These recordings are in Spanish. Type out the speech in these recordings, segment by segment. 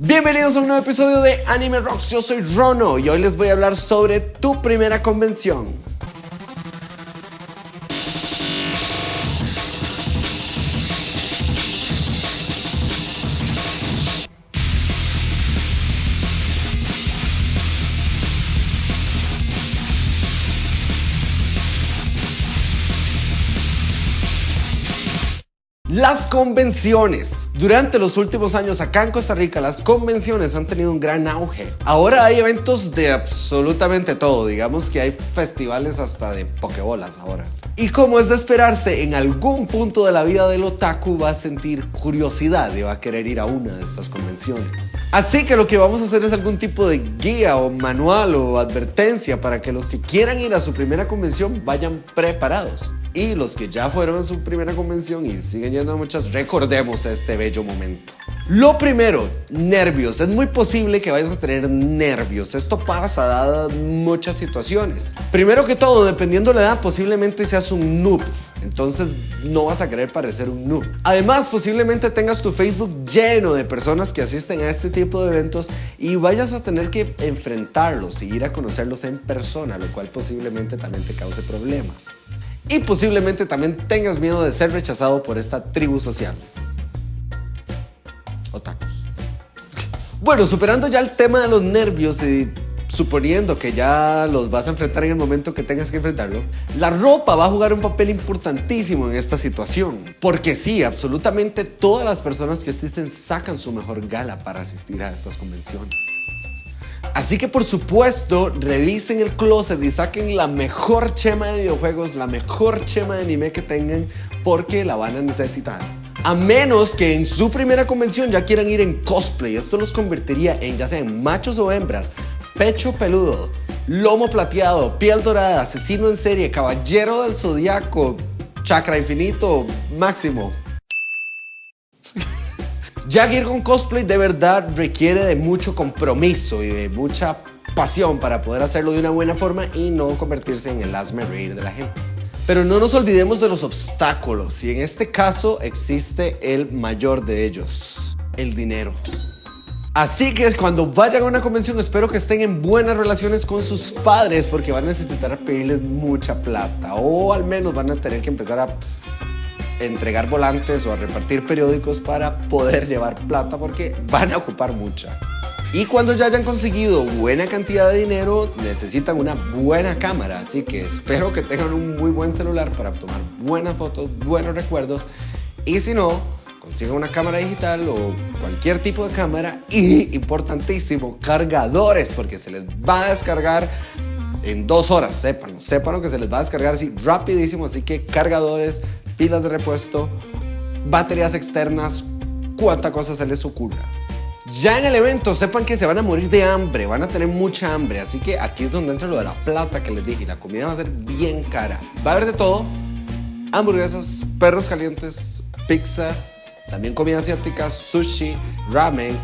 Bienvenidos a un nuevo episodio de Anime Rocks, yo soy Rono y hoy les voy a hablar sobre tu primera convención. Las convenciones. Durante los últimos años acá en Costa Rica las convenciones han tenido un gran auge. Ahora hay eventos de absolutamente todo, digamos que hay festivales hasta de pokebolas ahora. Y como es de esperarse, en algún punto de la vida del otaku va a sentir curiosidad y va a querer ir a una de estas convenciones. Así que lo que vamos a hacer es algún tipo de guía o manual o advertencia para que los que quieran ir a su primera convención vayan preparados. Y los que ya fueron a su primera convención y siguen yendo a muchas, recordemos este bello momento. Lo primero, nervios. Es muy posible que vayas a tener nervios. Esto pasa dadas muchas situaciones. Primero que todo, dependiendo de la edad, posiblemente seas un noob. Entonces no vas a querer parecer un noob. Además, posiblemente tengas tu Facebook lleno de personas que asisten a este tipo de eventos y vayas a tener que enfrentarlos y ir a conocerlos en persona, lo cual posiblemente también te cause problemas y posiblemente también tengas miedo de ser rechazado por esta tribu social. Otakus. Bueno, superando ya el tema de los nervios y suponiendo que ya los vas a enfrentar en el momento que tengas que enfrentarlo, la ropa va a jugar un papel importantísimo en esta situación. Porque sí, absolutamente todas las personas que asisten sacan su mejor gala para asistir a estas convenciones. Así que por supuesto, revisen el closet y saquen la mejor chema de videojuegos, la mejor chema de anime que tengan, porque la van a necesitar. A menos que en su primera convención ya quieran ir en cosplay, esto los convertiría en ya sean machos o hembras, pecho peludo, lomo plateado, piel dorada, asesino en serie, caballero del zodiaco, chakra infinito, máximo, ya con cosplay de verdad requiere de mucho compromiso y de mucha pasión para poder hacerlo de una buena forma y no convertirse en el asme reír de la gente. Pero no nos olvidemos de los obstáculos y en este caso existe el mayor de ellos, el dinero. Así que cuando vayan a una convención espero que estén en buenas relaciones con sus padres porque van a necesitar pedirles mucha plata o al menos van a tener que empezar a entregar volantes o a repartir periódicos para poder llevar plata porque van a ocupar mucha. Y cuando ya hayan conseguido buena cantidad de dinero, necesitan una buena cámara. Así que espero que tengan un muy buen celular para tomar buenas fotos, buenos recuerdos. Y si no, consigan una cámara digital o cualquier tipo de cámara. Y, importantísimo, cargadores, porque se les va a descargar en dos horas, sépanlo. Sépanlo que se les va a descargar así rapidísimo. Así que cargadores, pilas de repuesto, baterías externas, cuánta cosa se les ocurra. Ya en el evento sepan que se van a morir de hambre, van a tener mucha hambre, así que aquí es donde entra lo de la plata que les dije, la comida va a ser bien cara. Va a haber de todo, hamburguesas, perros calientes, pizza, también comida asiática, sushi, ramen,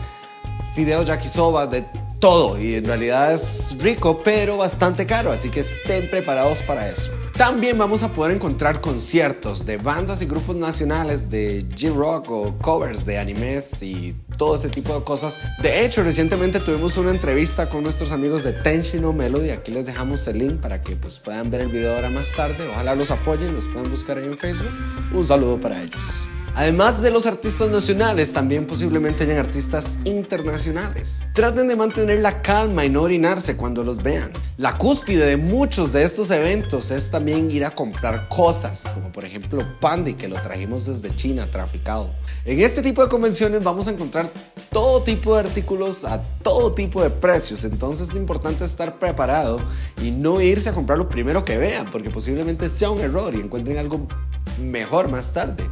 fideos yakisoba, de todo y en realidad es rico pero bastante caro, así que estén preparados para eso. También vamos a poder encontrar conciertos de bandas y grupos nacionales de G-Rock o covers de animes y todo ese tipo de cosas. De hecho, recientemente tuvimos una entrevista con nuestros amigos de Tenshino Melody. Aquí les dejamos el link para que pues, puedan ver el video ahora más tarde. Ojalá los apoyen, los puedan buscar ahí en Facebook. Un saludo para ellos. Además de los artistas nacionales, también posiblemente hayan artistas internacionales. Traten de mantener la calma y no orinarse cuando los vean. La cúspide de muchos de estos eventos es también ir a comprar cosas, como por ejemplo Pandy, que lo trajimos desde China traficado. En este tipo de convenciones vamos a encontrar todo tipo de artículos a todo tipo de precios, entonces es importante estar preparado y no irse a comprar lo primero que vean, porque posiblemente sea un error y encuentren algo mejor más tarde.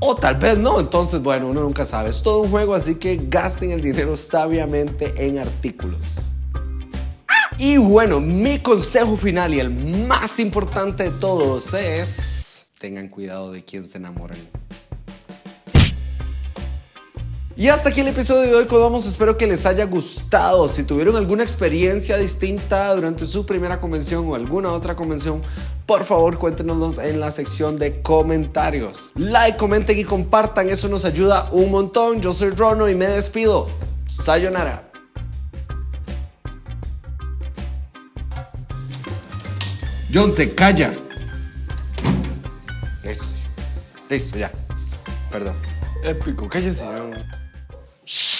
O tal vez no, entonces bueno, uno nunca sabe. Es todo un juego, así que gasten el dinero sabiamente en artículos. Y bueno, mi consejo final y el más importante de todos es... Tengan cuidado de quién se enamoran. Y hasta aquí el episodio de hoy, Codamos. Espero que les haya gustado. Si tuvieron alguna experiencia distinta durante su primera convención o alguna otra convención, por favor cuéntenos en la sección de comentarios. Like, comenten y compartan, eso nos ayuda un montón. Yo soy Rono y me despido. Sayonara. John se calla. Listo. Listo, ya. Perdón. Épico, cállese. Shh.